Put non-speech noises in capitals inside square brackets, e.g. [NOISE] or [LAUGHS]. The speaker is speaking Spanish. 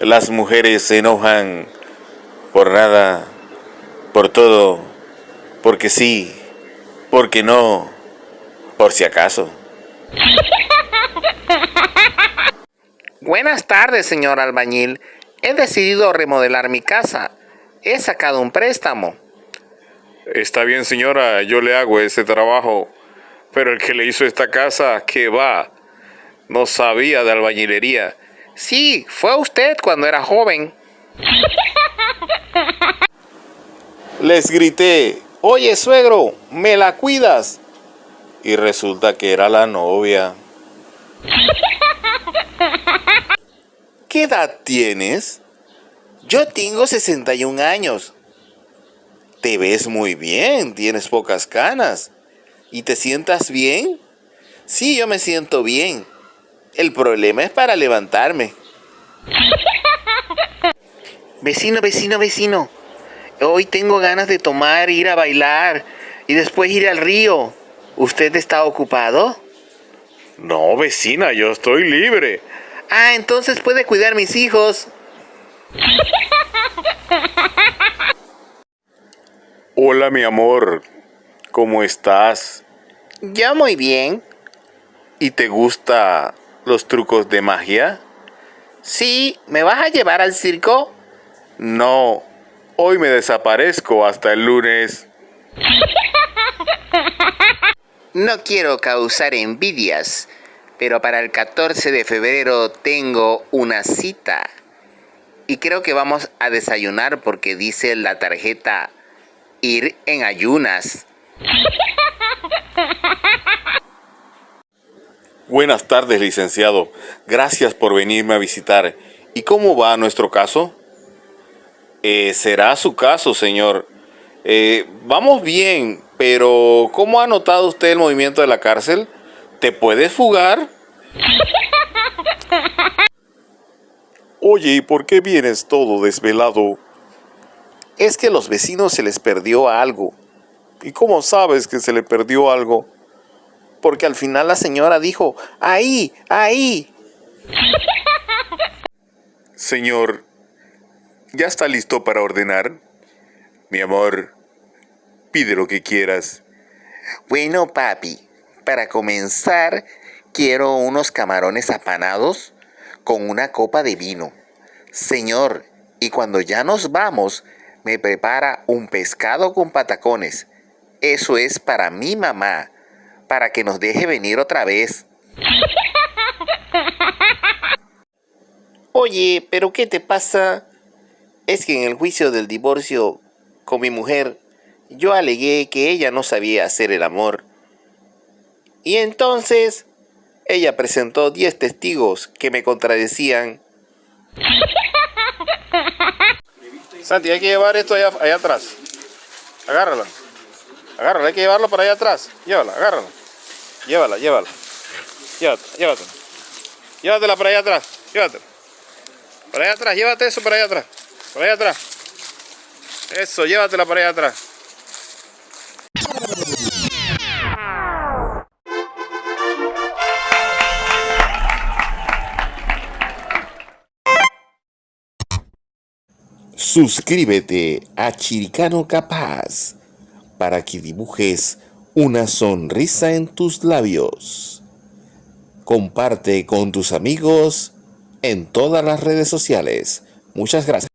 Las mujeres se enojan por nada, por todo, porque sí, porque no, por si acaso. [LAUGHS] Buenas tardes, señor albañil. He decidido remodelar mi casa. He sacado un préstamo. Está bien, señora, yo le hago ese trabajo. Pero el que le hizo esta casa, ¿qué va? No sabía de albañilería. Sí, fue usted cuando era joven. [LAUGHS] Les grité, oye suegro, ¿me la cuidas? Y resulta que era la novia. [LAUGHS] ¿Qué edad tienes? Yo tengo 61 años. Te ves muy bien, tienes pocas canas. ¿Y te sientas bien? Sí, yo me siento bien. El problema es para levantarme. [LAUGHS] Vecino, vecino, vecino. Hoy tengo ganas de tomar, ir a bailar y después ir al río. ¿Usted está ocupado? No, vecina, yo estoy libre. Ah, entonces puede cuidar mis hijos. [LAUGHS] Hola, mi amor. ¿Cómo estás? Ya muy bien. ¿Y te gusta los trucos de magia? Sí, ¿me vas a llevar al circo? No, hoy me desaparezco hasta el lunes. [LAUGHS] No quiero causar envidias, pero para el 14 de febrero tengo una cita. Y creo que vamos a desayunar porque dice la tarjeta ir en ayunas. Buenas tardes, licenciado. Gracias por venirme a visitar. ¿Y cómo va nuestro caso? Eh, será su caso, señor. Eh, vamos bien, pero ¿cómo ha notado usted el movimiento de la cárcel? ¿Te puedes fugar? [LAUGHS] Oye, ¿y por qué vienes todo desvelado? Es que a los vecinos se les perdió algo. ¿Y cómo sabes que se le perdió algo? porque al final la señora dijo, ahí, ahí. [LAUGHS] Señor, ¿ya está listo para ordenar? Mi amor, pide lo que quieras. Bueno, papi, para comenzar, quiero unos camarones apanados con una copa de vino. Señor, y cuando ya nos vamos, me prepara un pescado con patacones. Eso es para mi mamá para que nos deje venir otra vez. [LAUGHS] Oye, ¿pero qué te pasa? Es que en el juicio del divorcio con mi mujer, yo alegué que ella no sabía hacer el amor. Y entonces, ella presentó 10 testigos que me contradecían. [LAUGHS] Santi, hay que llevar esto allá, atrás. Agárralo. Agárrala, hay que llevarlo para allá atrás. Llévala, agárrala. Llévala, llévala. Llévatela, llévatela. Llévatela para allá atrás. Llévatela. Para allá atrás, llévate eso para allá atrás. Para allá atrás. Eso, llévatela para allá atrás. Suscríbete a Chiricano Capaz para que dibujes una sonrisa en tus labios. Comparte con tus amigos en todas las redes sociales. Muchas gracias.